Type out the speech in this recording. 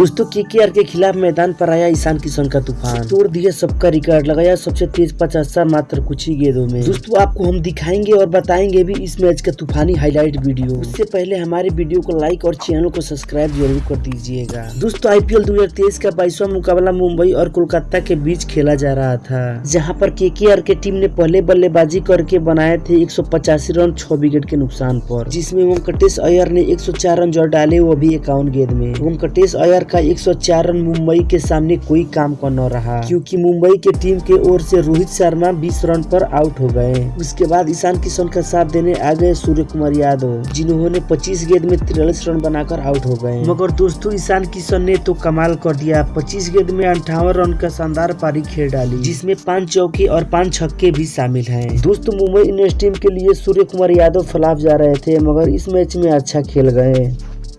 दोस्तों, केकेआर के के खिलाफ मैदान पर आया ईशान किशन का तूफ़ान। तोड़ दिया सबका रिकॉर्ड लगाया सबसे तेज पचासा मात्र कुछ ही गेंदों में। दोस्तों, आपको हम दिखाएँगे और बताएँगे भी इस मैच का तूफानी हाईलाइट वीडियो उससे पहले हमारे वीडियो को लाइक और चैनल को सब्सक्राइब ज़रूर कर दीजिएगा। दोस्तों आईपीएल 2023 का बाईसवा मुकाबला मुंबई और कोलकाता के बीच खेला जा रहा था, जहाँ पर केकेआर के टीम ने पहले बल्लेबाजी करके बनाए थे एक सौ पचासी रन, छह विकेट के नुकसान पर। जिसमें वेंकटेश अयर ने 104 रन जोड़ डाले, वो भी इक्यावन गेंद में। वेंकटेश अय्यर का 104 रन मुंबई के सामने कोई काम का न रहा। क्योंकि मुंबई के टीम के ओर से रोहित शर्मा 20 रन पर आउट हो गए। उसके बाद ईशान किशन का साथ देने आ गए सूर्य कुमार यादव, जिन्होंने 25 गेंद में तिरालीस रन बनाकर आउट हो गए। मगर दोस्तों, ईशान किशन ने तो कमाल कर दिया। 25 गेंद में अंठावन रन का शानदार पारी खेल डाली, जिसमें पाँच चौके और पाँच छक्के भी शामिल है। दोस्तों, मुंबई इंडियंस टीम के लिए सूर्य कुमार यादव फलाफ जा रहे थे, मगर इस मैच में अच्छा खेल गए।